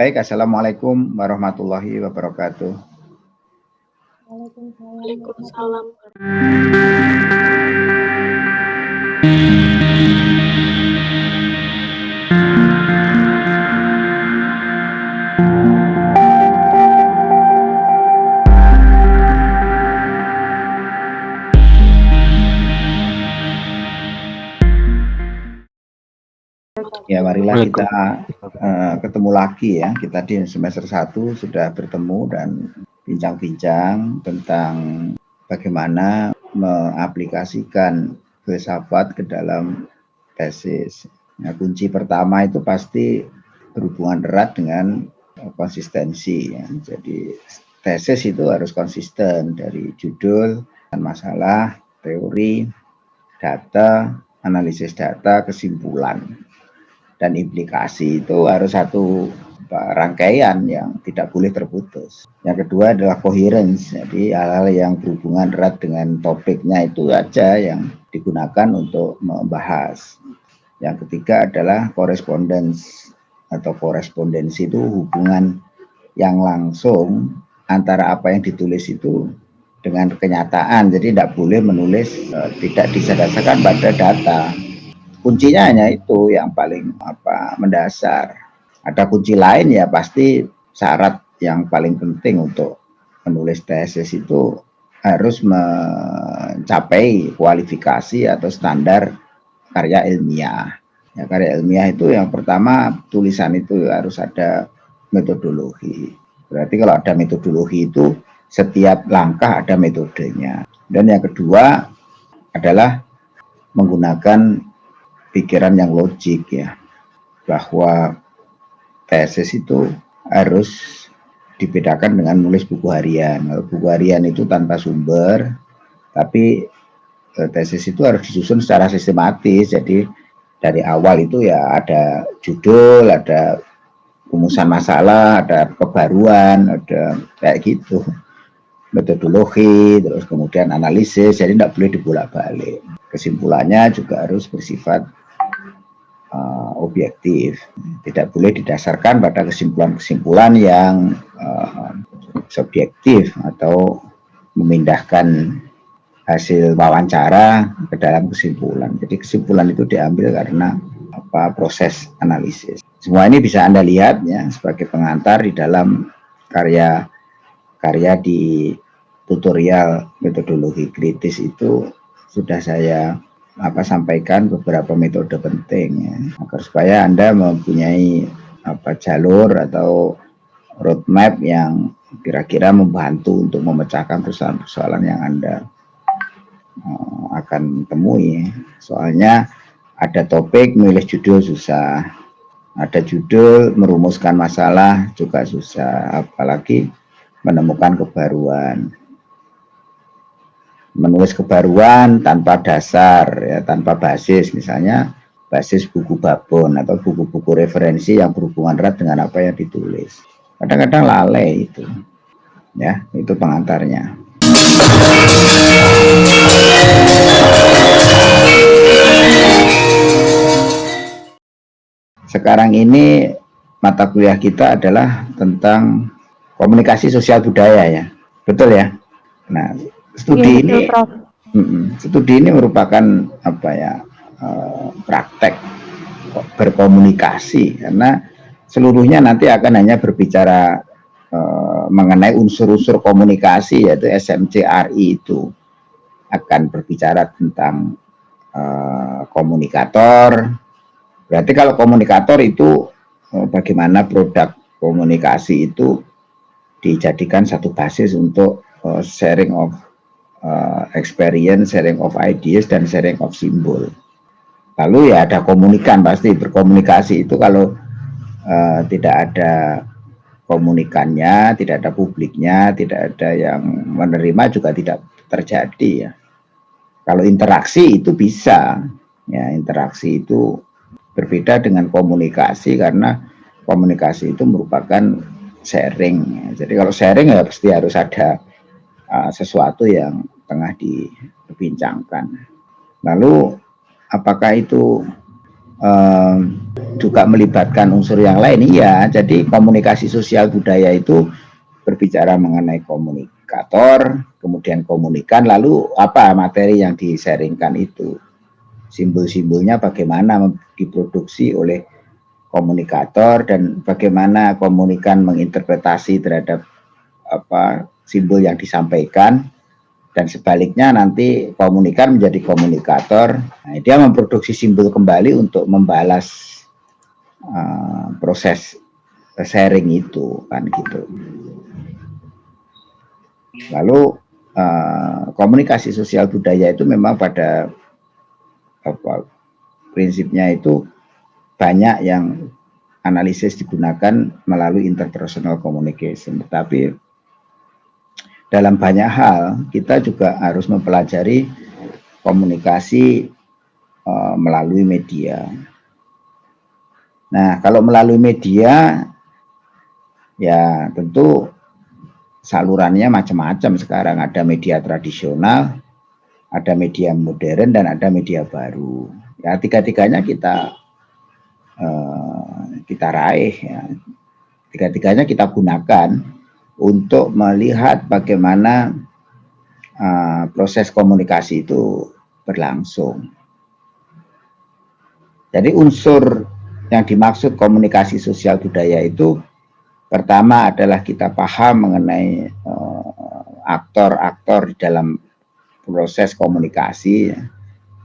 Baik, Assalamualaikum warahmatullahi wabarakatuh. Waalaikumsalam. Ya, marilah kita uh, ketemu lagi ya. Kita di semester 1 sudah bertemu dan bincang-bincang tentang bagaimana mengaplikasikan filsafat ke dalam tesis. Nah, kunci pertama itu pasti berhubungan erat dengan konsistensi. Ya. Jadi tesis itu harus konsisten dari judul dan masalah, teori, data, analisis data, kesimpulan dan implikasi itu harus satu rangkaian yang tidak boleh terputus. Yang kedua adalah coherence, jadi hal-hal yang berhubungan erat dengan topiknya itu aja yang digunakan untuk membahas. Yang ketiga adalah correspondence atau korespondensi itu hubungan yang langsung antara apa yang ditulis itu dengan kenyataan. Jadi tidak boleh menulis uh, tidak disadasarkan pada data kuncinya hanya itu yang paling apa mendasar. Ada kunci lain ya pasti syarat yang paling penting untuk menulis tesis itu harus mencapai kualifikasi atau standar karya ilmiah. Ya, karya ilmiah itu yang pertama tulisan itu harus ada metodologi. Berarti kalau ada metodologi itu setiap langkah ada metodenya. Dan yang kedua adalah menggunakan pikiran yang logik ya bahwa tesis itu harus dibedakan dengan nulis buku harian. Buku harian itu tanpa sumber, tapi eh, tesis itu harus disusun secara sistematis. Jadi dari awal itu ya ada judul, ada rumusan masalah, ada kebaruan, ada kayak gitu metodologi, terus kemudian analisis, jadi tidak boleh dibolak-balik. Kesimpulannya juga harus bersifat uh, objektif, tidak boleh didasarkan pada kesimpulan-kesimpulan yang uh, subjektif atau memindahkan hasil wawancara ke dalam kesimpulan. Jadi kesimpulan itu diambil karena apa proses analisis. Semua ini bisa Anda lihat ya sebagai pengantar di dalam karya karya di tutorial metodologi kritis itu sudah saya apa sampaikan beberapa metode penting ya, agar supaya Anda mempunyai apa jalur atau roadmap yang kira-kira membantu untuk memecahkan persoalan-persoalan yang Anda uh, akan temui. Soalnya ada topik milih judul susah, ada judul merumuskan masalah juga susah, apalagi menemukan kebaruan menulis kebaruan tanpa dasar ya tanpa basis misalnya basis buku babon atau buku-buku referensi yang berhubungan erat dengan apa yang ditulis. Kadang-kadang lalai itu ya itu pengantarnya. Sekarang ini mata kuliah kita adalah tentang komunikasi sosial budaya ya. Betul ya? Nah studi ya, ini studi ini merupakan apa ya uh, praktek berkomunikasi. Karena seluruhnya nanti akan hanya berbicara uh, mengenai unsur-unsur komunikasi yaitu SMCRI itu. Akan berbicara tentang uh, komunikator. Berarti kalau komunikator itu uh, bagaimana produk komunikasi itu dijadikan satu basis untuk sharing of uh, experience, sharing of ideas, dan sharing of symbol. Lalu ya ada komunikan pasti berkomunikasi itu kalau uh, tidak ada komunikannya, tidak ada publiknya, tidak ada yang menerima juga tidak terjadi ya. Kalau interaksi itu bisa, ya interaksi itu berbeda dengan komunikasi karena komunikasi itu merupakan sharing. Jadi kalau sharing ya pasti harus ada uh, sesuatu yang tengah dibincangkan. Lalu apakah itu uh, juga melibatkan unsur yang lain iya jadi komunikasi sosial budaya itu berbicara mengenai komunikator kemudian komunikan lalu apa materi yang disaringkan itu simbol-simbolnya bagaimana diproduksi oleh komunikator dan bagaimana komunikan menginterpretasi terhadap apa simbol yang disampaikan dan sebaliknya nanti komunikan menjadi komunikator. Nah, dia memproduksi simbol kembali untuk membalas uh, proses sharing itu kan gitu. Lalu uh, komunikasi sosial budaya itu memang pada apa prinsipnya itu banyak yang analisis digunakan melalui interpersonal communication. Tetapi dalam banyak hal kita juga harus mempelajari komunikasi uh, melalui media. Nah, kalau melalui media ya tentu salurannya macam-macam sekarang ada media tradisional, ada media modern dan ada media baru. Ya tiga-tiganya kita uh, kita raih ya. Tiga-tiganya kita gunakan untuk melihat bagaimana uh, proses komunikasi itu berlangsung. Jadi unsur yang dimaksud komunikasi sosial budaya itu pertama adalah kita paham mengenai uh, aktor-aktor uh, dalam proses komunikasi.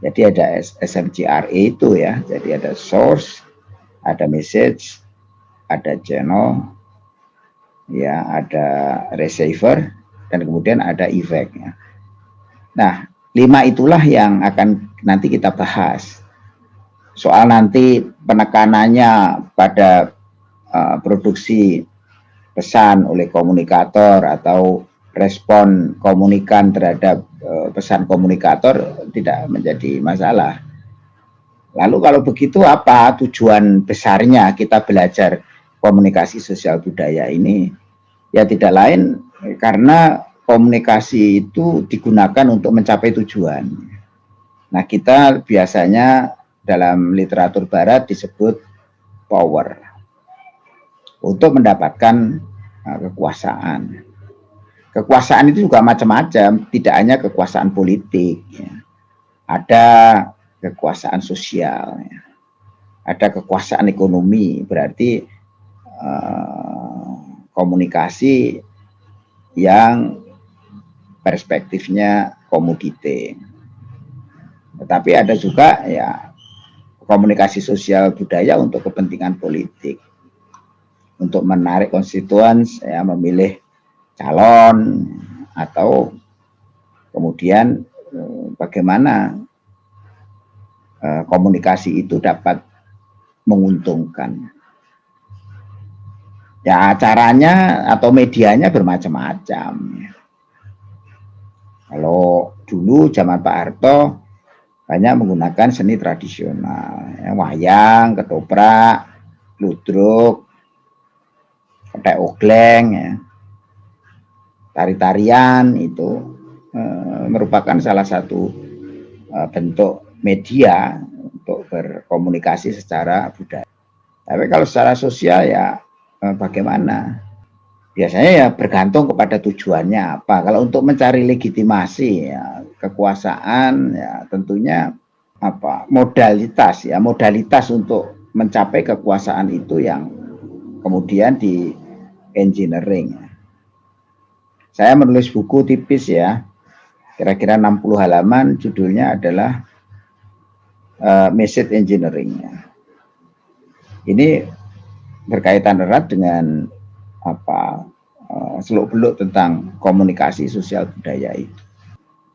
Jadi ada SMGRE itu ya, jadi ada source, ada message, ada channel, ya ada receiver dan kemudian ada effect ya. Nah, lima itulah yang akan nanti kita bahas. Soal nanti penekanannya pada uh, produksi pesan oleh komunikator atau respon komunikan terhadap uh, pesan komunikator tidak menjadi masalah. Lalu kalau begitu apa tujuan besarnya kita belajar komunikasi sosial budaya ini ya tidak lain karena komunikasi itu digunakan untuk mencapai tujuan. Nah, kita biasanya dalam literatur barat disebut power untuk mendapatkan uh, kekuasaan. Kekuasaan itu juga macam-macam, tidak hanya kekuasaan politik, ya. ada kekuasaan sosial, ya. ada kekuasaan ekonomi, berarti Eh, komunikasi yang perspektifnya komoditi. Tetapi ada juga ya komunikasi sosial budaya untuk kepentingan politik. Untuk menarik konstituen ya memilih calon atau kemudian eh, bagaimana eh, komunikasi itu dapat menguntungkan. Ya caranya atau medianya bermacam-macam. Kalau dulu zaman Pak Harto banyak menggunakan seni tradisional, ya, wayang, ketoprak, ludruk, petek ogleng, ya. tari-tarian itu e, merupakan salah satu e, bentuk media untuk berkomunikasi secara budaya. Tapi kalau secara sosial ya Eh, bagaimana? Biasanya ya bergantung kepada tujuannya apa. Kalau untuk mencari legitimasi ya, kekuasaan ya tentunya apa modalitas ya modalitas untuk mencapai kekuasaan itu yang kemudian di engineering. Saya menulis buku tipis ya, kira-kira 60 halaman, judulnya adalah uh, Message Engineering. Ini berkaitan erat dengan apa uh, seluk beluk tentang komunikasi sosial budaya itu.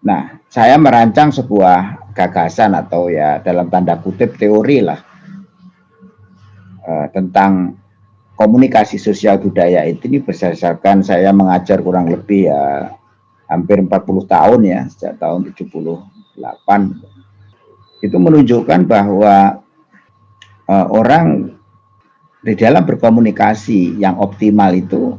Nah, saya merancang sebuah gagasan atau ya dalam tanda kutip teori lah uh, tentang komunikasi sosial budaya itu ini berdasarkan saya mengajar kurang lebih ya hampir 40 tahun ya sejak tahun 78 itu menunjukkan bahwa uh, orang di dalam berkomunikasi yang optimal itu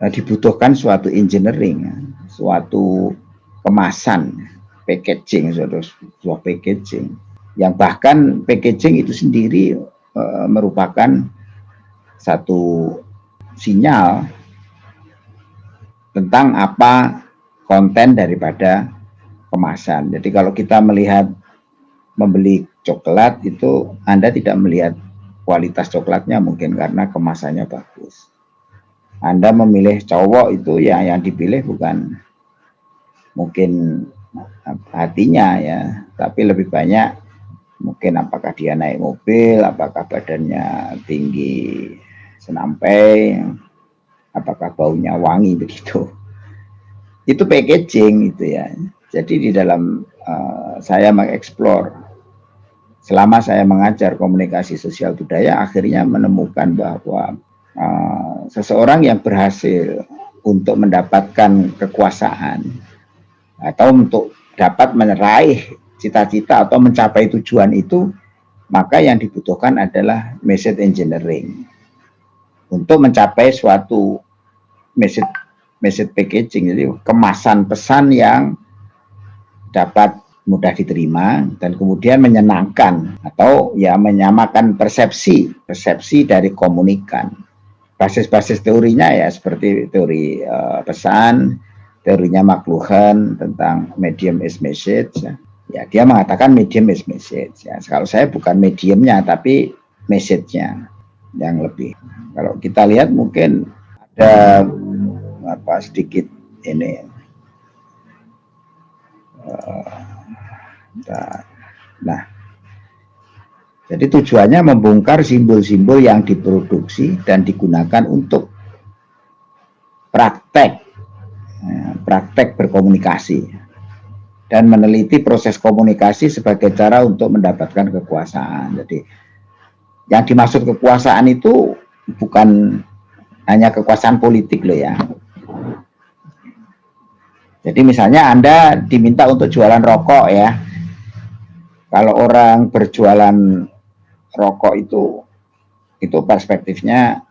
uh, dibutuhkan suatu engineering, suatu kemasan, packaging, suatu sebuah packaging. yang bahkan packaging itu sendiri e, merupakan satu sinyal tentang apa konten daripada kemasan. Jadi kalau kita melihat membeli coklat itu Anda tidak melihat kualitas coklatnya mungkin karena kemasannya bagus. Anda memilih cowok itu ya yang dipilih bukan mungkin hatinya ya, tapi lebih banyak mungkin apakah dia naik mobil, apakah badannya tinggi senampai, apakah baunya wangi begitu. Itu packaging itu ya. Jadi di dalam uh, saya mengeksplor selama saya mengajar komunikasi sosial budaya akhirnya menemukan bahwa uh, seseorang yang berhasil untuk mendapatkan kekuasaan atau untuk dapat meraih cita-cita atau mencapai tujuan itu, maka yang dibutuhkan adalah message engineering. Untuk mencapai suatu message message packaging, jadi kemasan pesan yang dapat mudah diterima dan kemudian menyenangkan atau ya menyamakan persepsi persepsi dari komunikan. Basis-basis teorinya ya seperti teori uh, pesan teorinya McLuhan tentang medium is message. Ya ya dia mengatakan medium is message. Ya kalau saya bukan mediumnya tapi message-nya yang lebih. Kalau kita lihat mungkin ada apa sedikit ini uh, nah jadi tujuannya membongkar simbol-simbol yang diproduksi dan digunakan untuk praktek ya, praktek berkomunikasi dan meneliti proses komunikasi sebagai cara untuk mendapatkan kekuasaan. Jadi yang dimaksud kekuasaan itu bukan hanya kekuasaan politik loh ya. Jadi misalnya Anda diminta untuk jualan rokok ya. Kalau orang berjualan rokok itu itu perspektifnya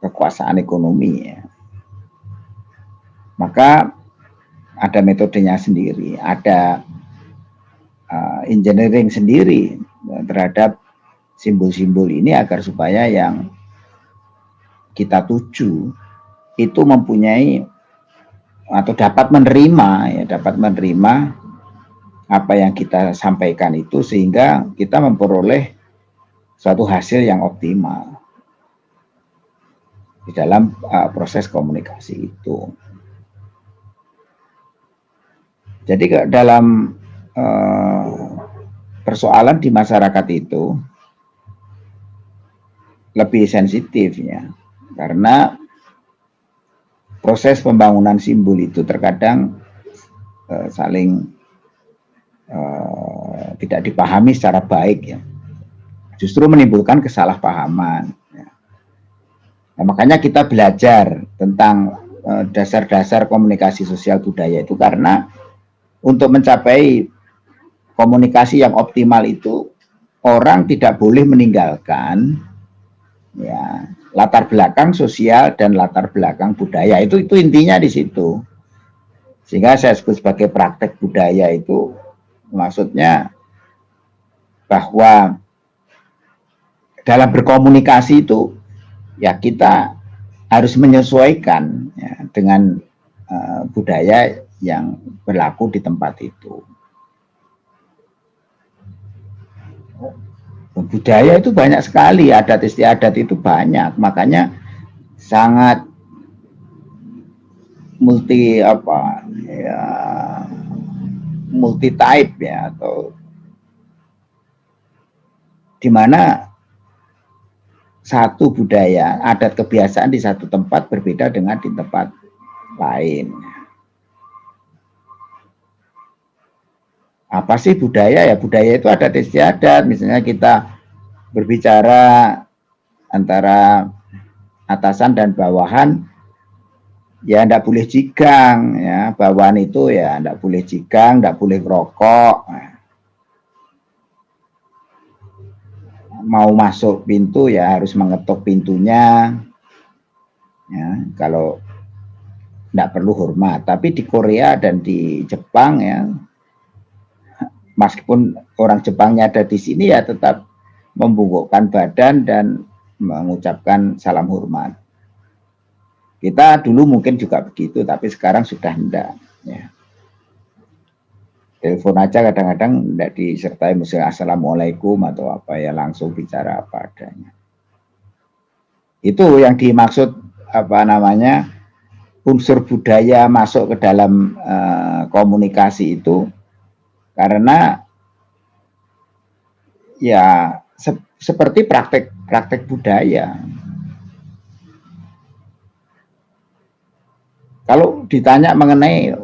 kekuasaan ekonomi ya. Maka ada metodenya sendiri, ada uh, engineering sendiri terhadap simbol-simbol ini agar supaya yang kita tuju itu mempunyai atau dapat menerima ya dapat menerima apa yang kita sampaikan itu sehingga kita memperoleh suatu hasil yang optimal di dalam uh, proses komunikasi itu. Jadi dalam uh, persoalan di masyarakat itu lebih sensitif ya, karena proses pembangunan simbol itu terkadang uh, saling uh, tidak dipahami secara baik ya, justru menimbulkan kesalahpahaman. Ya. Nah, makanya kita belajar tentang dasar-dasar komunikasi sosial budaya itu karena untuk mencapai komunikasi yang optimal itu orang tidak boleh meninggalkan ya latar belakang sosial dan latar belakang budaya itu itu intinya di situ sehingga saya sebut sebagai praktek budaya itu maksudnya bahwa dalam berkomunikasi itu ya kita harus menyesuaikan ya, dengan uh, budaya yang berlaku di tempat itu. Budaya itu banyak sekali, adat istiadat itu banyak, makanya sangat multi apa ya multi type ya atau di mana satu budaya adat kebiasaan di satu tempat berbeda dengan di tempat lain. apa sih budaya ya budaya itu ada istiadat misalnya kita berbicara antara atasan dan bawahan ya tidak boleh jigang ya. Bawahan itu ya tidak boleh jigang tidak boleh rokok mau masuk pintu ya harus mengetuk pintunya. Ya kalau tidak perlu hormat. Tapi di Korea dan di Jepang ya meskipun orang Jepangnya ada di sini ya tetap membungkukkan badan dan mengucapkan salam hormat. Kita dulu mungkin juga begitu, tapi sekarang sudah tidak. Ya. Telepon aja kadang-kadang tidak disertai misalnya assalamualaikum atau apa ya langsung bicara apa adanya. Itu yang dimaksud apa namanya unsur budaya masuk ke dalam uh, komunikasi itu karena ya se seperti praktek-praktek budaya. Kalau ditanya mengenai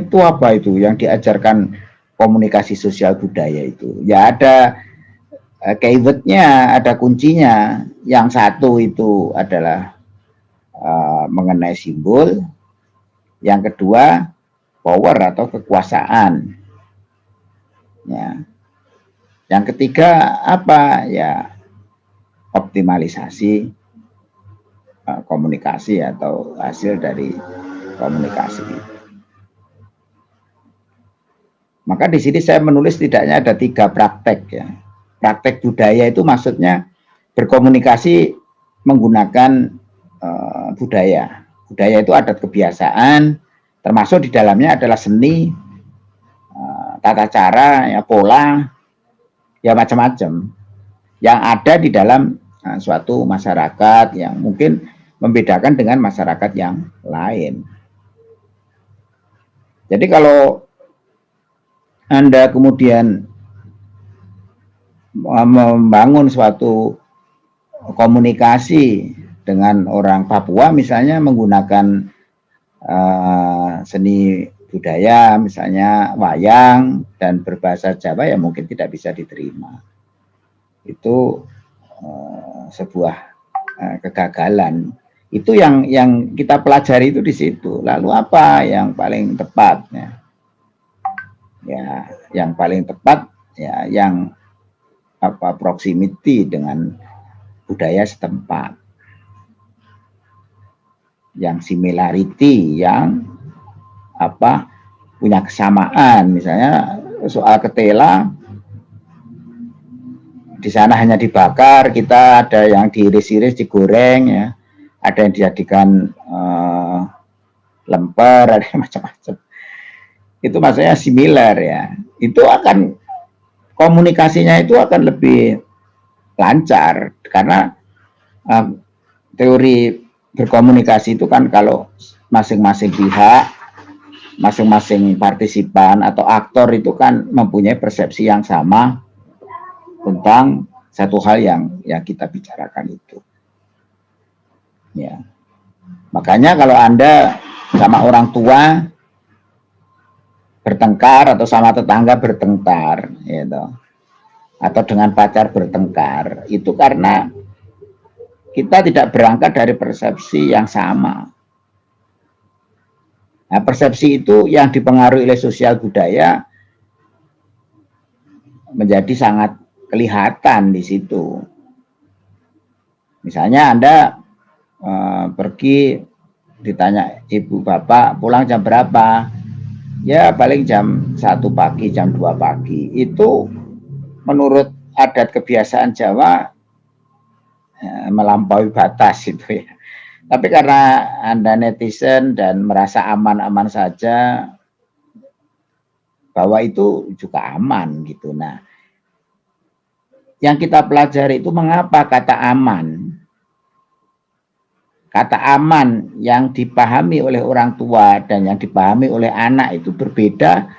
itu apa itu yang diajarkan komunikasi sosial budaya itu, ya ada uh, keywordnya, ada kuncinya. Yang satu itu adalah uh, mengenai simbol, yang kedua power atau kekuasaan. Ya. Yang ketiga apa? Ya optimalisasi komunikasi atau hasil dari komunikasi. Maka di sini saya menulis tidaknya ada tiga praktek ya. Praktek budaya itu maksudnya berkomunikasi menggunakan uh, budaya. Budaya itu adat kebiasaan, termasuk di dalamnya adalah seni, tata cara, ya pola, ya macam-macam yang ada di dalam uh, suatu masyarakat yang mungkin membedakan dengan masyarakat yang lain. Jadi kalau Anda kemudian membangun suatu komunikasi dengan orang Papua misalnya menggunakan uh, seni budaya misalnya wayang dan berbahasa Jawa ya mungkin tidak bisa diterima. Itu uh, sebuah uh, kegagalan. Itu yang yang kita pelajari itu di situ. Lalu apa yang paling tepat ya? Ya, yang paling tepat ya yang apa proximity dengan budaya setempat. Yang similarity yang apa punya kesamaan misalnya soal ketela di sana hanya dibakar kita ada yang diiris-iris digoreng ya ada yang dijadikan uh, lemper ada macam-macam itu maksudnya similar ya itu akan komunikasinya itu akan lebih lancar karena uh, teori berkomunikasi itu kan kalau masing-masing pihak masing-masing partisipan atau aktor itu kan mempunyai persepsi yang sama tentang satu hal yang yang kita bicarakan itu. Ya. Makanya kalau Anda sama orang tua bertengkar atau sama tetangga bertengkar, gitu. Atau dengan pacar bertengkar, itu karena kita tidak berangkat dari persepsi yang sama. Nah, persepsi itu yang dipengaruhi oleh sosial budaya menjadi sangat kelihatan di situ. Misalnya Anda uh, pergi ditanya ibu bapak pulang jam berapa? Ya paling jam satu pagi, jam 2 pagi. Itu menurut adat kebiasaan Jawa ya, melampaui batas itu ya. Tapi karena Anda netizen dan merasa aman-aman saja, bahwa itu juga aman gitu. Nah, yang kita pelajari itu mengapa kata aman. Kata aman yang dipahami oleh orang tua dan yang dipahami oleh anak itu berbeda.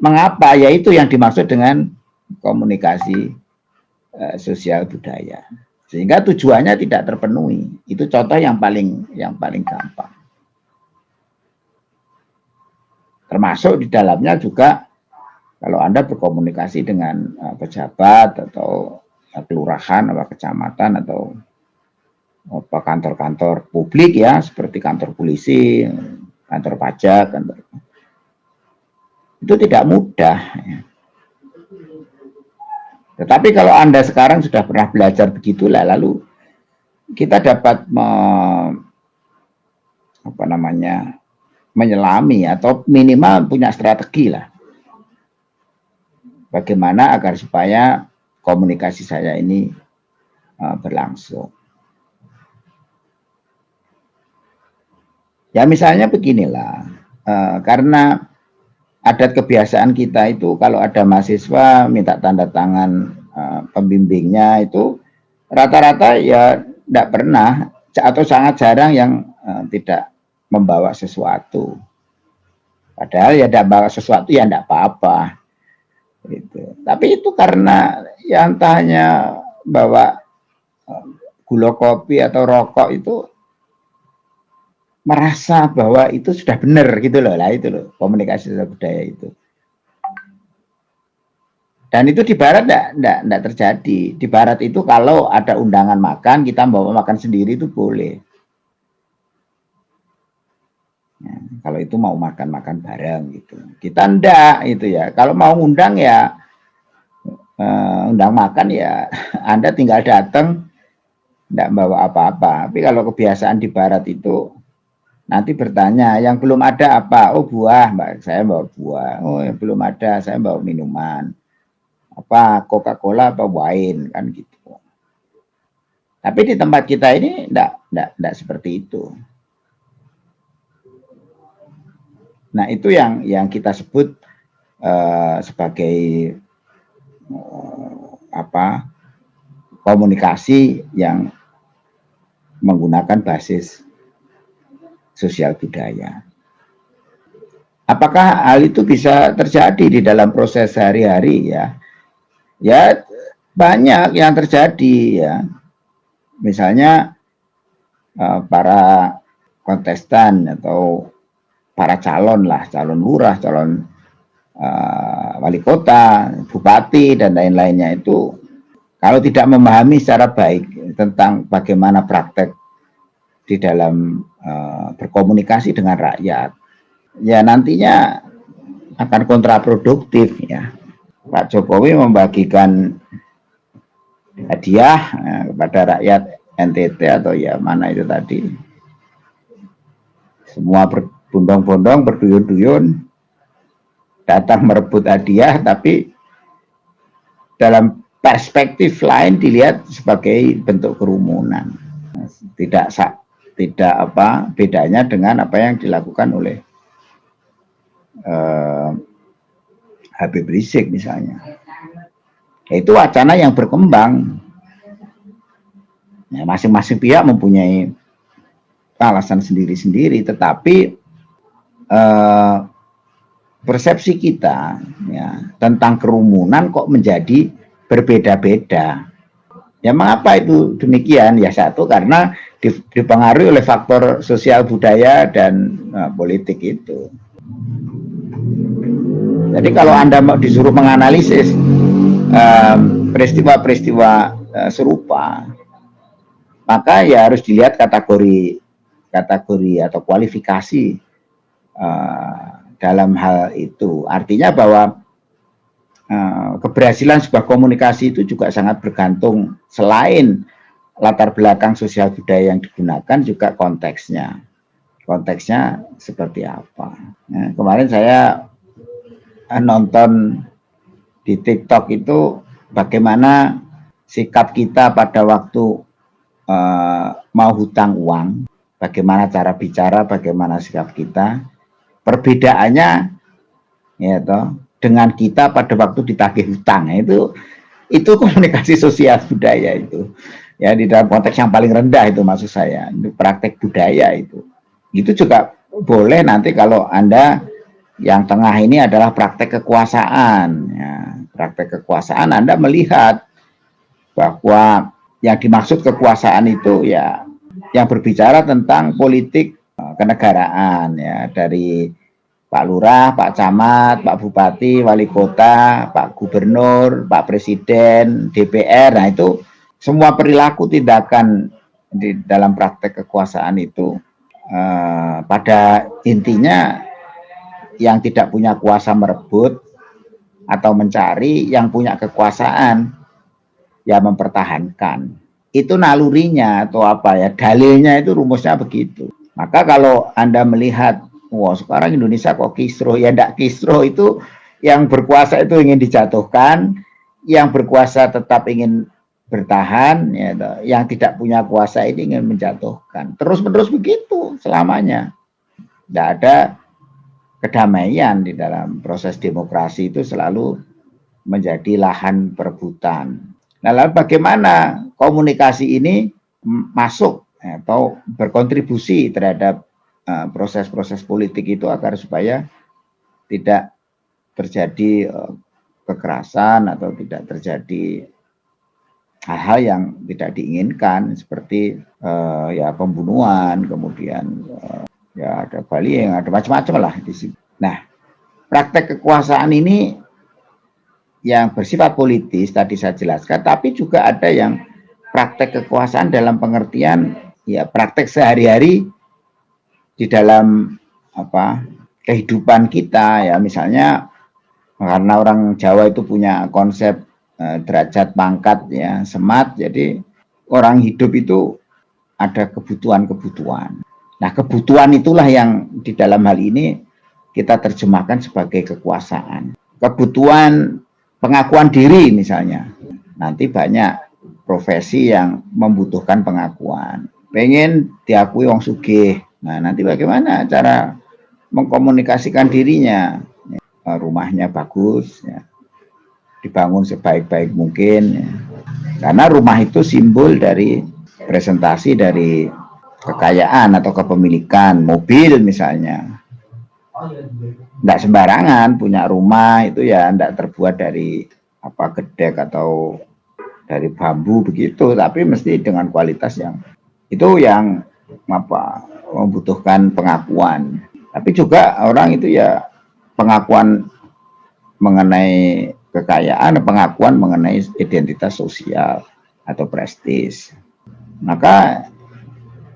Mengapa? Yaitu yang dimaksud dengan komunikasi uh, sosial budaya sehingga tujuannya tidak terpenuhi. Itu contoh yang paling yang paling gampang. Termasuk di dalamnya juga kalau Anda berkomunikasi dengan uh, pejabat atau uh, kelurahan atau kecamatan atau apa kantor-kantor publik ya seperti kantor polisi, kantor pajak, kantor itu tidak mudah. Ya. Tetapi kalau Anda sekarang sudah pernah belajar begitulah, lalu kita dapat me, apa namanya menyelami atau minimal punya strategi lah. bagaimana agar supaya komunikasi saya ini uh, berlangsung. Ya misalnya beginilah, uh, karena adat kebiasaan kita itu kalau ada mahasiswa minta tanda tangan uh, pembimbingnya itu rata-rata ya tidak pernah atau sangat jarang yang uh, tidak membawa sesuatu. Padahal ya tidak bawa sesuatu ya tidak apa-apa. Gitu. Tapi itu karena yang tanya bawa gula kopi atau rokok itu merasa bahwa itu sudah benar gitu loh. Lah itu loh komunikasi sosial budaya itu. Dan itu di barat enggak, terjadi. Di barat itu kalau ada undangan makan kita bawa makan sendiri itu boleh. Ya, kalau itu mau makan-makan bareng gitu. Kita enggak itu ya. Kalau mau undang ya uh, undang makan ya Anda tinggal datang enggak bawa apa-apa. Tapi kalau kebiasaan di barat itu Nanti bertanya, yang belum ada apa? Oh buah, mbak. Saya bawa buah. Oh yang belum ada, saya bawa minuman. Apa Coca-Cola apa wine kan gitu. Tapi di tempat kita ini enggak, enggak, enggak seperti itu. Nah itu yang yang kita sebut uh, sebagai uh, apa komunikasi yang menggunakan basis sosial budaya. Apakah hal itu bisa terjadi di dalam proses sehari-hari ya? Ya banyak yang terjadi ya. Misalnya uh, para kontestan atau para calon lah, calon lurah, calon uh, wali kota, bupati dan lain-lainnya itu kalau tidak memahami secara baik tentang bagaimana praktek di dalam uh, berkomunikasi dengan rakyat, ya nantinya akan kontraproduktif ya. Pak Jokowi membagikan hadiah uh, kepada rakyat NTT atau ya mana itu tadi. Semua berbondong-bondong, berduyun-duyun, datang merebut hadiah, tapi dalam perspektif lain dilihat sebagai bentuk kerumunan. Tidak tidak apa bedanya dengan apa yang dilakukan oleh uh, Habib Rizik misalnya. Itu wacana yang berkembang. Ya, masing-masing ya, pihak mempunyai alasan sendiri-sendiri, tetapi uh, persepsi kita ya, tentang kerumunan kok menjadi berbeda-beda. Ya mengapa itu demikian? Ya satu karena dipengaruhi oleh faktor sosial budaya dan uh, politik itu. Jadi kalau Anda disuruh menganalisis peristiwa-peristiwa uh, serupa, maka ya harus dilihat kategori kategori atau kualifikasi uh, dalam hal itu. Artinya bahwa Eh, keberhasilan sebuah komunikasi itu juga sangat bergantung selain latar belakang sosial budaya yang digunakan juga konteksnya. Konteksnya seperti apa? Nah, kemarin saya eh, nonton di TikTok itu bagaimana sikap kita pada waktu uh, mau hutang uang bagaimana cara bicara bagaimana sikap kita. Perbedaannya ya toh dengan kita pada waktu ditagih hutang itu itu komunikasi sosial budaya itu ya di dalam konteks yang paling rendah itu maksud saya itu praktek budaya itu itu juga boleh nanti kalau anda yang tengah ini adalah praktek kekuasaan ya praktek kekuasaan anda melihat bahwa yang dimaksud kekuasaan itu ya yang berbicara tentang politik eh, kenegaraan ya dari Pak Lurah, Pak Camat, Pak Bupati, Wali Kota, Pak Gubernur, Pak Presiden, DPR. Nah itu semua perilaku tindakan di dalam praktek kekuasaan itu eh, pada intinya yang tidak punya kuasa merebut atau mencari, yang punya kekuasaan ya mempertahankan. Itu nalurinya atau apa ya, dalilnya itu rumusnya begitu. Maka kalau Anda melihat wah sekarang Indonesia kok kisro ya ndak kisro itu yang berkuasa itu ingin dijatuhkan, yang berkuasa tetap ingin bertahan, ya, yang tidak punya kuasa ini ingin menjatuhkan. Terus-menerus begitu selamanya. Tidak ada kedamaian di dalam proses demokrasi itu selalu menjadi lahan perebutan. Nah, lalu bagaimana komunikasi ini masuk atau berkontribusi terhadap eh, proses-proses uh, politik itu agar supaya tidak terjadi uh, kekerasan atau tidak terjadi hal-hal yang tidak diinginkan seperti uh, ya pembunuhan kemudian uh, ya ada Bali yang ada macam-macam lah di sini. Nah praktek kekuasaan ini yang bersifat politis tadi saya jelaskan tapi juga ada yang praktek kekuasaan dalam pengertian ya praktek sehari-hari di dalam apa kehidupan kita ya misalnya karena orang Jawa itu punya konsep eh, derajat pangkat ya semat. Jadi orang hidup itu ada kebutuhan-kebutuhan. Nah kebutuhan itulah yang di dalam hal ini kita terjemahkan sebagai kekuasaan. Kebutuhan pengakuan diri misalnya. Nanti banyak profesi yang membutuhkan pengakuan. Pengen diakui wong sugih. Nah nanti bagaimana cara mengkomunikasikan dirinya? Ya, rumahnya bagus ya. Dibangun sebaik-baik mungkin ya. karena rumah itu simbol dari presentasi dari kekayaan atau kepemilikan mobil misalnya tidak sembarangan punya rumah itu ya tidak terbuat dari apa gedek atau dari bambu begitu tapi mesti dengan kualitas yang itu yang apa membutuhkan pengakuan tapi juga orang itu ya pengakuan mengenai kekayaan, pengakuan mengenai identitas sosial atau prestis. Maka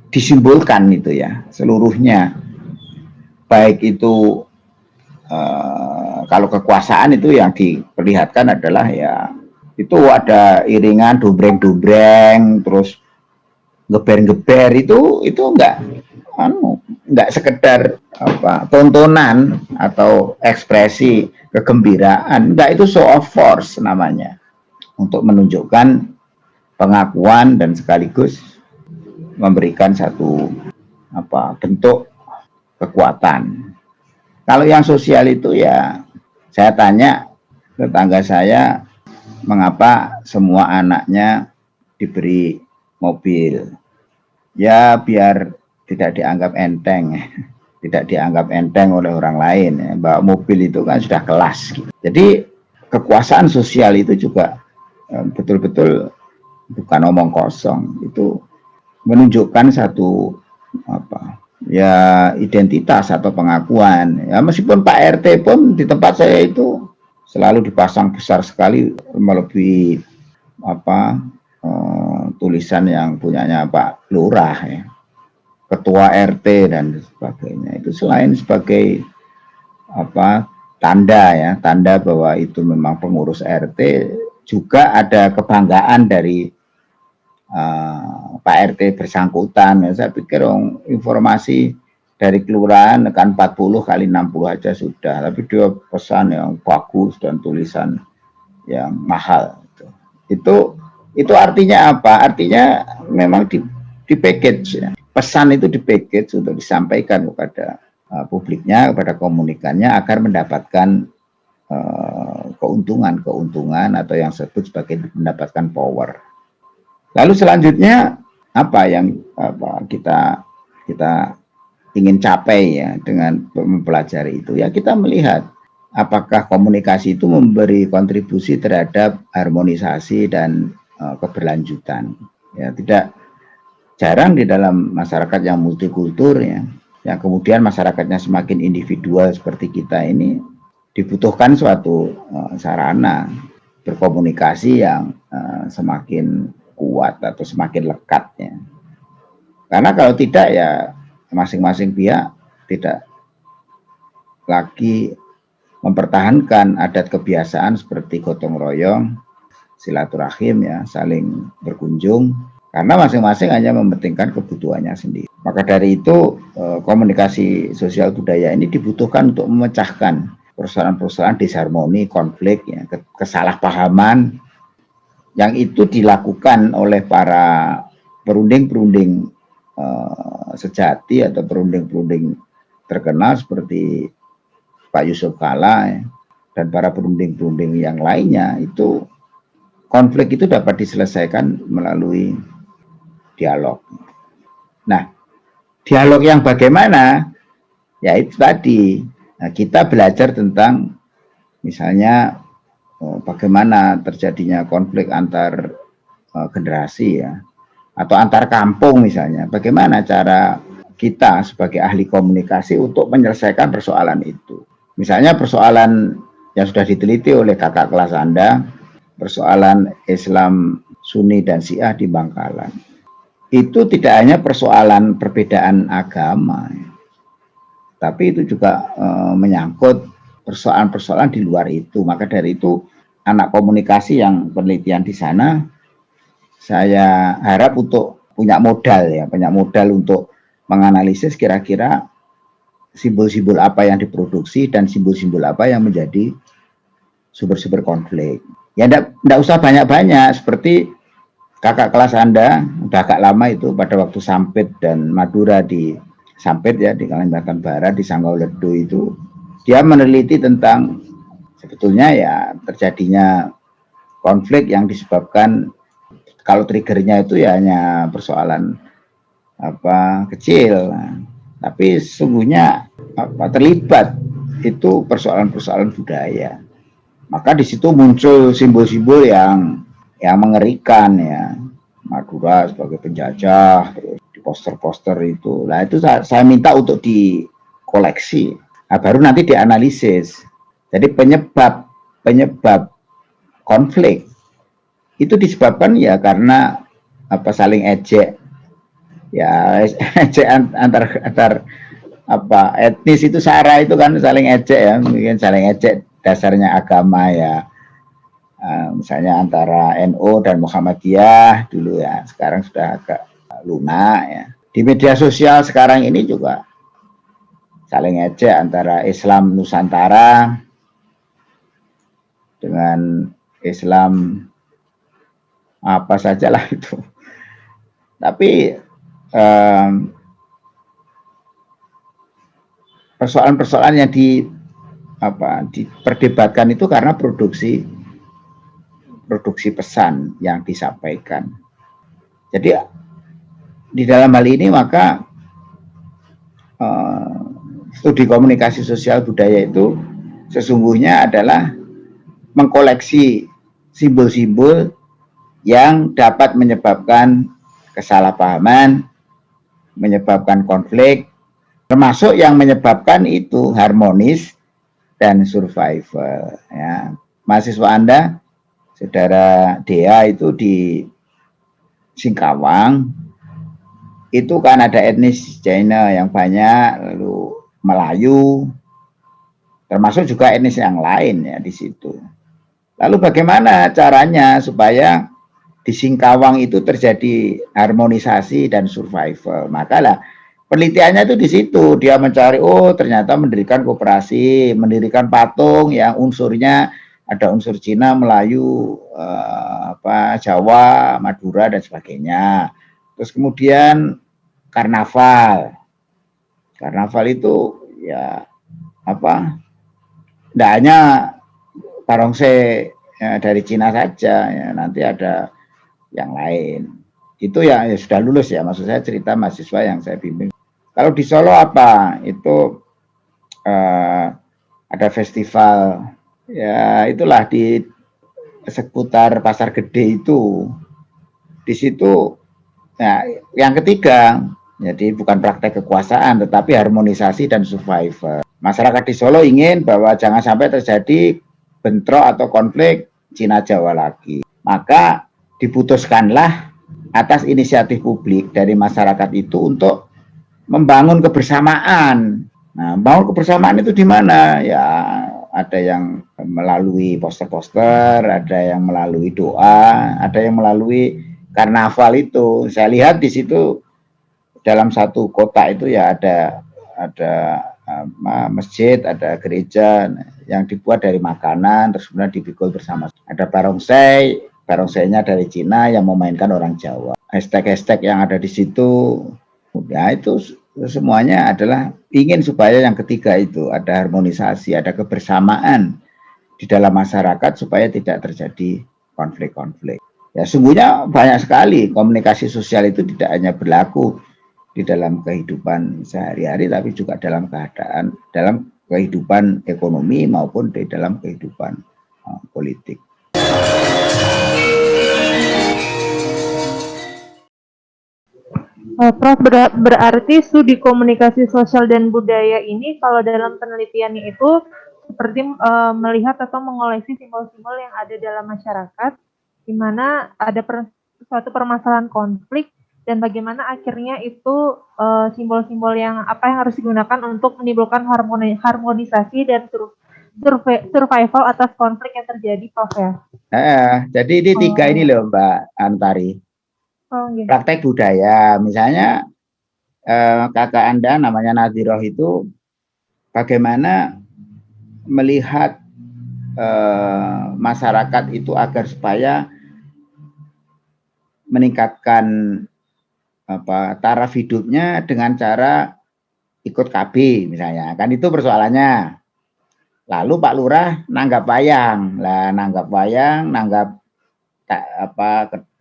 disimbolkan itu ya seluruhnya. Baik itu eh, kalau kekuasaan itu yang diperlihatkan adalah ya itu ada iringan dombreng-dombreng terus geber-geber itu itu enggak anu nggak sekedar apa tontonan atau ekspresi kegembiraan. Enggak itu show of force namanya. Untuk menunjukkan pengakuan dan sekaligus memberikan satu apa bentuk kekuatan. Kalau yang sosial itu ya saya tanya tetangga saya mengapa semua anaknya diberi mobil? Ya biar tidak dianggap enteng tidak dianggap enteng oleh orang lain ya. mobil itu kan sudah kelas gitu. jadi kekuasaan sosial itu juga eh, betul-betul bukan omong kosong itu menunjukkan satu apa ya identitas atau pengakuan ya meskipun Pak RT pun di tempat saya itu selalu dipasang besar sekali melebihi apa eh, tulisan yang punyanya Pak Lurah ya ketua RT dan sebagainya. Itu selain sebagai apa tanda ya tanda bahwa itu memang pengurus RT juga ada kebanggaan dari uh, Pak RT bersangkutan. Ya, saya pikir om, informasi dari kelurahan kan 40 kali 60 aja sudah. Tapi dia pesan yang bagus dan tulisan yang mahal itu. Itu, itu artinya apa? Artinya memang di, di package ya pesan itu di package untuk disampaikan kepada uh, publiknya, kepada komunikannya agar mendapatkan uh, keuntungan-keuntungan atau yang disebut sebagai mendapatkan power. Lalu selanjutnya apa yang apa, kita kita ingin capai ya dengan mempelajari itu ya kita melihat apakah komunikasi itu memberi kontribusi terhadap harmonisasi dan uh, keberlanjutan ya tidak jarang di dalam masyarakat yang multikultur ya. Yang kemudian masyarakatnya semakin individual seperti kita ini dibutuhkan suatu uh, sarana berkomunikasi yang uh, semakin kuat atau semakin lekat ya. Karena kalau tidak ya masing-masing pihak tidak lagi mempertahankan adat kebiasaan seperti gotong royong silaturahim ya saling berkunjung karena masing-masing hanya mementingkan kebutuhannya sendiri. Maka dari itu eh, komunikasi sosial budaya ini dibutuhkan untuk memecahkan persoalan-persoalan disharmoni, konflik, ya, kesalahpahaman yang itu dilakukan oleh para perunding-perunding uh, sejati atau perunding-perunding terkenal seperti Pak Yusuf Kala ya, dan para perunding-perunding yang lainnya itu konflik itu dapat diselesaikan melalui dialog. Nah, dialog yang bagaimana? Ya itu tadi, nah, kita belajar tentang misalnya oh, bagaimana terjadinya konflik antar uh, generasi ya, atau antar kampung misalnya, bagaimana cara kita sebagai ahli komunikasi untuk menyelesaikan persoalan itu. Misalnya persoalan yang sudah diteliti oleh kakak kelas Anda, persoalan Islam Sunni dan Syiah di Bangkalan. Itu tidak hanya persoalan perbedaan agama, tapi itu juga e, menyangkut persoalan-persoalan di luar itu. Maka dari itu anak komunikasi yang penelitian di sana, saya harap untuk punya modal ya, punya modal untuk menganalisis kira-kira simbol-simbol apa yang diproduksi dan simbol-simbol apa yang menjadi sumber-sumber konflik. Ya enggak, usah banyak-banyak seperti kakak kelas Anda udah agak lama itu pada waktu Sampit dan Madura di Sampit ya di Kalimantan Barat di Sanggau Ledo itu. Dia meneliti tentang sebetulnya ya terjadinya konflik yang disebabkan kalau triggernya itu ya hanya persoalan apa kecil. Tapi sesungguhnya apa terlibat itu persoalan-persoalan budaya. Maka di situ muncul simbol-simbol yang yang mengerikan ya. Madura sebagai penjajah terus di poster-poster itu. Lah itu saya, saya minta untuk dikoleksi. Nah, baru nanti dianalisis. Jadi penyebab penyebab konflik itu disebabkan ya karena apa saling ejek. Ya ejek antar antar apa etnis itu sara itu kan saling ejek ya. Mungkin saling ejek dasarnya agama ya uh, misalnya antara NU dan Muhammadiyah dulu ya. Sekarang sudah agak lunak ya. Di media sosial sekarang ini juga saling ejek antara Islam Nusantara dengan Islam apa sajalah itu. Tapi persoalan-persoalan yang di apa diperdebatkan itu karena produksi produksi pesan yang disampaikan. Jadi di dalam hal ini maka uh, studi komunikasi sosial budaya itu sesungguhnya adalah mengkoleksi simbol-simbol yang dapat menyebabkan kesalahpahaman, menyebabkan konflik, termasuk yang menyebabkan itu harmonis dan survival. Ya. Mahasiswa Anda, saudara Dea itu di Singkawang, itu kan ada etnis China yang banyak, lalu Melayu, termasuk juga etnis yang lain ya di situ. Lalu bagaimana caranya supaya di Singkawang itu terjadi harmonisasi dan survival. Makalah penelitiannya itu di situ dia mencari oh ternyata mendirikan koperasi, mendirikan patung yang unsurnya ada unsur Cina, Melayu, eh, apa Jawa, Madura dan sebagainya. Terus kemudian karnaval. Karnaval itu ya apa? Tidak hanya barongse ya, dari Cina saja ya, nanti ada yang lain. Itu ya, ya sudah lulus ya, maksud saya cerita mahasiswa yang saya bimbing. Kalau di Solo apa? Itu uh, ada festival, ya itulah di seputar Pasar Gede itu. Di situ, ya, yang ketiga, jadi bukan praktek kekuasaan, tetapi harmonisasi dan survival. Masyarakat di Solo ingin bahwa jangan sampai terjadi bentrok atau konflik Cina Jawa lagi. Maka diputuskanlah atas inisiatif publik dari masyarakat itu untuk membangun kebersamaan. Nah, bangun kebersamaan itu di mana? Ya, ada yang melalui poster-poster, ada yang melalui doa, ada yang melalui karnaval itu. Saya lihat di situ dalam satu kota itu ya ada ada masjid, ada gereja. yang dibuat dari makanan terus kemudian dipikul bersama. Ada barongsai, barongsainya dari Cina yang memainkan orang Jawa. Hashtag-hashtag yang ada di situ, ya itu semuanya adalah ingin supaya yang ketiga itu ada harmonisasi, ada kebersamaan di dalam masyarakat supaya tidak terjadi konflik-konflik. Ya sungguhnya banyak sekali komunikasi sosial itu tidak hanya berlaku di dalam kehidupan sehari-hari tapi juga dalam keadaan dalam kehidupan ekonomi maupun di dalam kehidupan uh, politik. Uh, Prof ber berarti studi komunikasi sosial dan budaya ini kalau dalam penelitiannya itu seperti uh, melihat atau mengoleksi simbol-simbol yang ada dalam masyarakat di mana ada per suatu permasalahan konflik dan bagaimana akhirnya itu eh, simbol-simbol uh, yang apa yang harus digunakan untuk menimbulkan harmoni, harmonisasi dan sur survival atas konflik yang terjadi, Prof ya. Eh, jadi ini oh. tiga ini loh Mbak Antari. Oh, gitu. Praktek budaya, misalnya eh, kakak Anda namanya Nadiroh itu bagaimana melihat eh, masyarakat itu agar supaya meningkatkan apa taraf hidupnya dengan cara ikut KB misalnya. Kan itu persoalannya. Lalu Pak Lurah nanggap wayang. Lah nanggap wayang nanggap tak, apa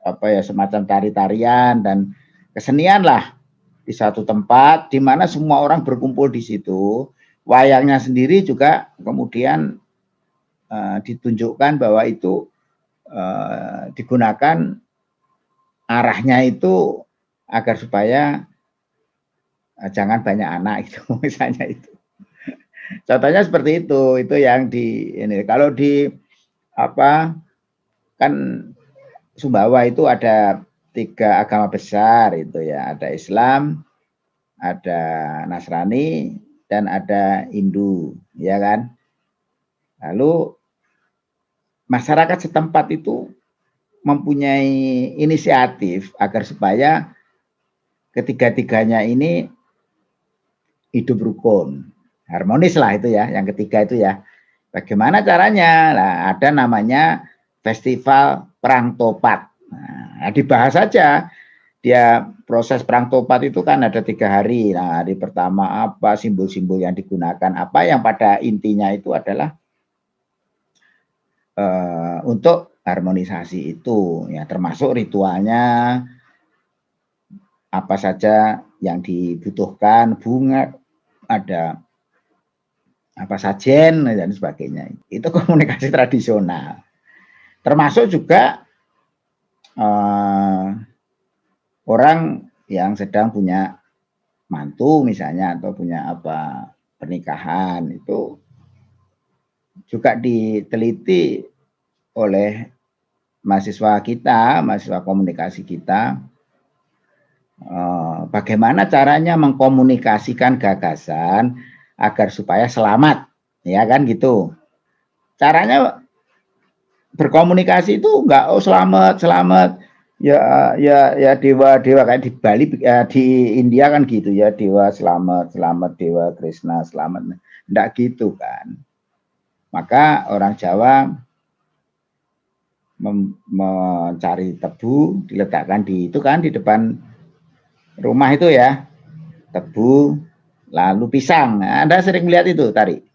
apa ya semacam tari-tarian dan kesenian lah di satu tempat di mana semua orang berkumpul di situ wayangnya sendiri juga kemudian uh, ditunjukkan bahwa itu uh, digunakan arahnya itu agar supaya uh, jangan banyak anak itu misalnya itu. Contohnya seperti itu, itu yang di ini kalau di apa kan Sumbawa itu ada tiga agama besar itu ya, ada Islam, ada Nasrani dan ada Hindu, ya kan? Lalu masyarakat setempat itu mempunyai inisiatif agar supaya ketiga-tiganya ini hidup rukun. Harmonis lah itu ya, yang ketiga itu ya. Bagaimana caranya? Nah, ada namanya Festival Perang Topat. Nah, dibahas saja. Dia proses perang topat itu kan ada tiga hari. Nah, hari pertama apa, simbol-simbol yang digunakan apa, yang pada intinya itu adalah uh, untuk harmonisasi itu ya termasuk ritualnya apa saja yang dibutuhkan bunga ada apa sajen dan sebagainya itu komunikasi tradisional termasuk juga uh, orang yang sedang punya mantu misalnya atau punya apa pernikahan itu juga diteliti oleh mahasiswa kita, mahasiswa komunikasi kita, eh, bagaimana caranya mengkomunikasikan gagasan agar supaya selamat, ya kan gitu. Caranya berkomunikasi itu enggak oh selamat selamat. Ya ya ya dewa dewa kayak di Bali ya, di India kan gitu ya dewa selamat selamat dewa Krishna selamat. Enggak gitu kan. Maka orang Jawa mencari tebu diletakkan di itu kan di depan rumah itu ya. Tebu lalu pisang. Nah, Anda sering melihat itu tari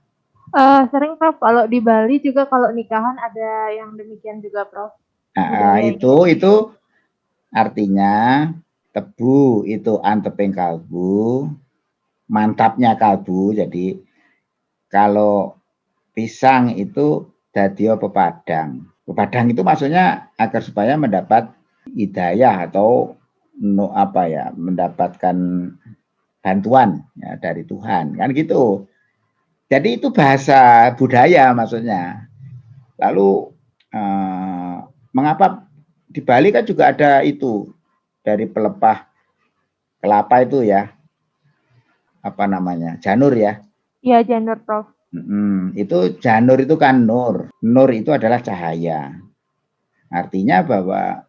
uh, sering Prof. Kalau di Bali juga kalau nikahan ada yang demikian juga Prof. Nah, itu itu artinya tebu itu anteping kalbu mantapnya kalbu. Jadi kalau pisang itu dadio pepadang Padang? Itu maksudnya agar supaya mendapat hidayah atau no, apa ya mendapatkan bantuan ya, dari Tuhan. Kan gitu. Jadi itu bahasa budaya maksudnya. Lalu eh, mengapa di Bali kan juga ada itu dari pelepah kelapa itu ya apa namanya janur ya? Iya janur Prof. Hmm, itu janur itu kan nur. Nur itu adalah cahaya. Artinya bahwa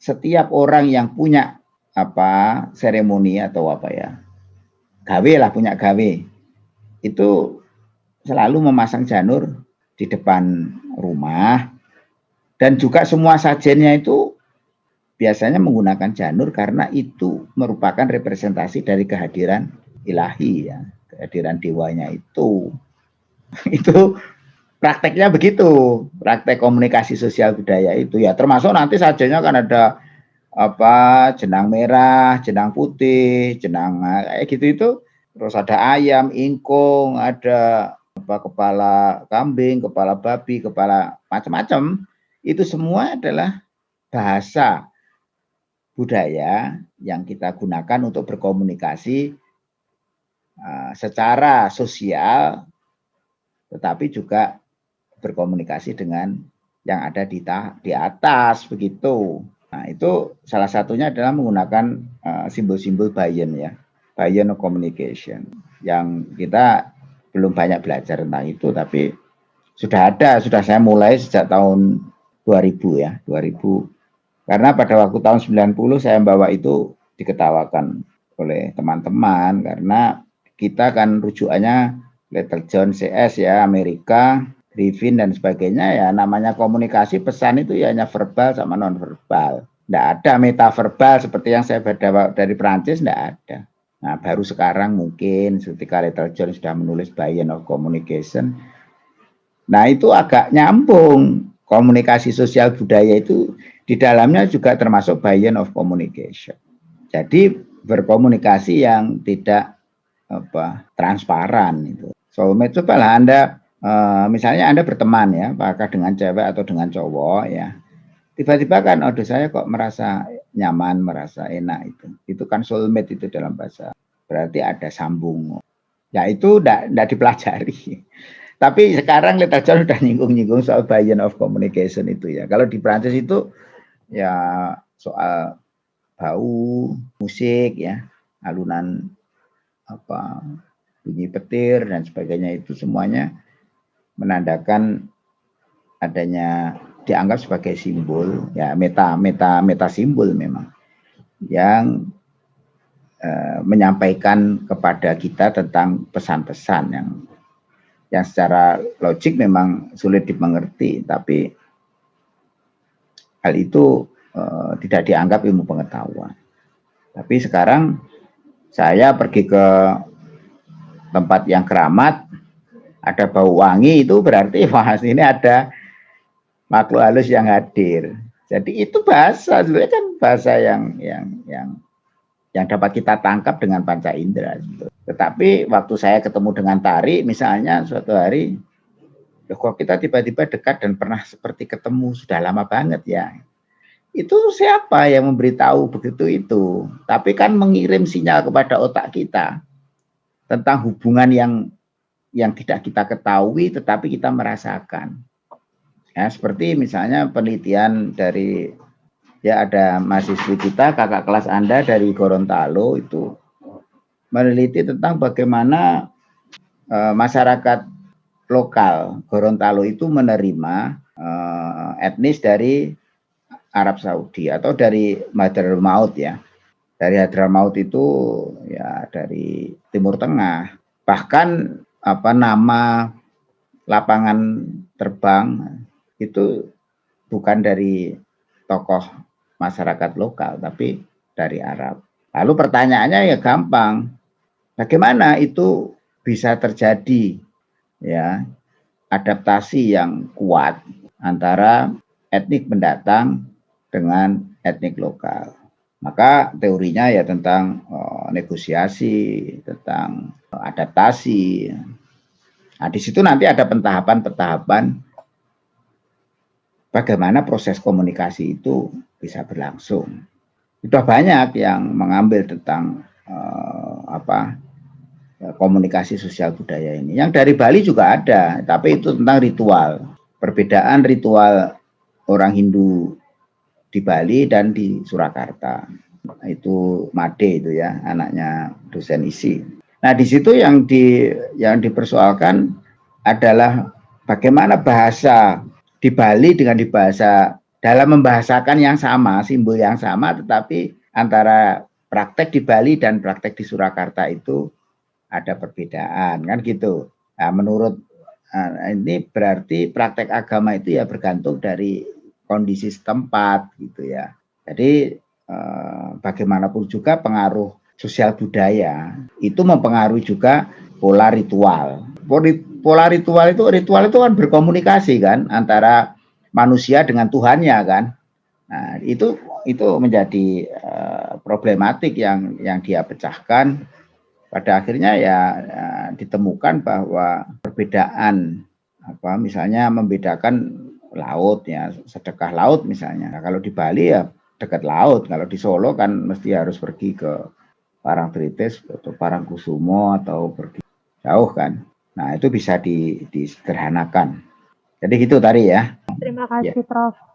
setiap orang yang punya apa seremoni atau apa ya gawe lah punya gawe itu selalu memasang janur di depan rumah. Dan juga semua sajennya itu biasanya menggunakan janur karena itu merupakan representasi dari kehadiran ilahi ya kehadiran dewanya itu. Itu prakteknya begitu praktek komunikasi sosial budaya itu ya. Termasuk nanti sajennya kan ada apa jenang merah jenang putih jenang kayak gitu itu terus ada ayam ingkung ada apa kepala kambing kepala babi kepala macam-macam itu semua adalah bahasa budaya yang kita gunakan untuk berkomunikasi uh, secara sosial, tetapi juga berkomunikasi dengan yang ada di, di atas begitu. Nah itu salah satunya adalah menggunakan uh, simbol-simbol uh, Bayan ya, Bayan communication, yang kita belum banyak belajar tentang itu, tapi sudah ada, sudah saya mulai sejak tahun 2000 ya, 2000. Karena pada waktu tahun 90 saya bawa itu diketawakan oleh teman-teman karena kita kan rujukannya Little John CS ya, Amerika, Griffin dan sebagainya ya namanya komunikasi pesan itu ya hanya verbal sama non verbal. Tidak ada metaverbal seperti yang saya baca dari Perancis, tidak ada. Nah, baru sekarang mungkin ketika Little John sudah menulis Bayan of Communication. Nah, itu agak nyambung komunikasi sosial budaya itu di dalamnya juga termasuk bagian of communication. Jadi berkomunikasi yang tidak apa transparan itu. Soulmate cobalah Anda uh, misalnya Anda berteman ya, apakah dengan cewek atau dengan cowok ya. Tiba-tiba kan aduh saya kok merasa nyaman, merasa enak itu. Itu kan soulmate itu dalam bahasa. Berarti ada sambung. Ya itu tidak dipelajari. Tapi sekarang literatur sudah nyinggung-nyinggung soal buy-in of communication itu ya. Kalau di Prancis itu ya soal bau, musik ya, alunan apa bunyi petir dan sebagainya itu semuanya menandakan adanya dianggap sebagai simbol ya meta meta meta simbol memang yang eh, menyampaikan kepada kita tentang pesan-pesan yang yang secara logik memang sulit dimengerti, tapi hal itu uh, tidak dianggap ilmu pengetahuan. Tapi sekarang saya pergi ke tempat yang keramat, ada bau wangi itu berarti wah ini ada makhluk halus yang hadir. Jadi itu bahasa, sebenarnya kan bahasa yang yang yang yang dapat kita tangkap dengan panca indera. Gitu. Tetapi waktu saya ketemu dengan Tari, misalnya suatu hari, kok kita tiba-tiba dekat dan pernah seperti ketemu sudah lama banget ya. Itu siapa yang memberitahu begitu itu? Tapi kan mengirim sinyal kepada otak kita tentang hubungan yang yang tidak kita ketahui tetapi kita merasakan. Ya, seperti misalnya penelitian dari ya ada mahasiswi kita kakak kelas Anda dari Gorontalo itu meneliti tentang bagaimana uh, masyarakat lokal Gorontalo itu menerima uh, etnis dari Arab Saudi atau dari Maut ya. Dari Hadramaut itu ya dari Timur Tengah. Bahkan apa nama lapangan terbang itu bukan dari tokoh masyarakat lokal tapi dari Arab. Lalu pertanyaannya ya gampang. Bagaimana itu bisa terjadi ya adaptasi yang kuat antara etnik pendatang dengan etnik lokal. Maka teorinya ya tentang oh, negosiasi, tentang adaptasi. Nah, di situ nanti ada pentahapan-pentahapan bagaimana proses komunikasi itu bisa berlangsung. Sudah banyak yang mengambil tentang uh, apa Ya, komunikasi sosial budaya ini. Yang dari Bali juga ada, tapi itu tentang ritual. Perbedaan ritual orang Hindu di Bali dan di Surakarta. Itu Made itu ya, anaknya dosen isi. Nah, di situ yang di yang dipersoalkan adalah bagaimana bahasa di Bali dengan di bahasa dalam membahasakan yang sama, simbol yang sama, tetapi antara praktek di Bali dan praktek di Surakarta itu ada perbedaan kan gitu. Nah, menurut Nah, ini berarti praktek agama itu ya bergantung dari kondisi setempat gitu ya. Jadi eh, bagaimanapun juga pengaruh sosial budaya itu mempengaruhi juga pola ritual. Pola ritual itu ritual itu kan berkomunikasi kan antara manusia dengan Tuhannya kan. Nah, itu itu menjadi uh, problematik yang yang dia pecahkan. Pada akhirnya ya, ya ditemukan bahwa perbedaan apa misalnya membedakan laut ya sedekah laut misalnya. Nah, kalau di Bali ya dekat laut kalau di Solo kan mesti harus pergi ke Parangtritis atau Parangkusumo atau pergi jauh kan nah itu bisa di, disederhanakan. Jadi gitu tadi ya. Terima kasih ya. Prof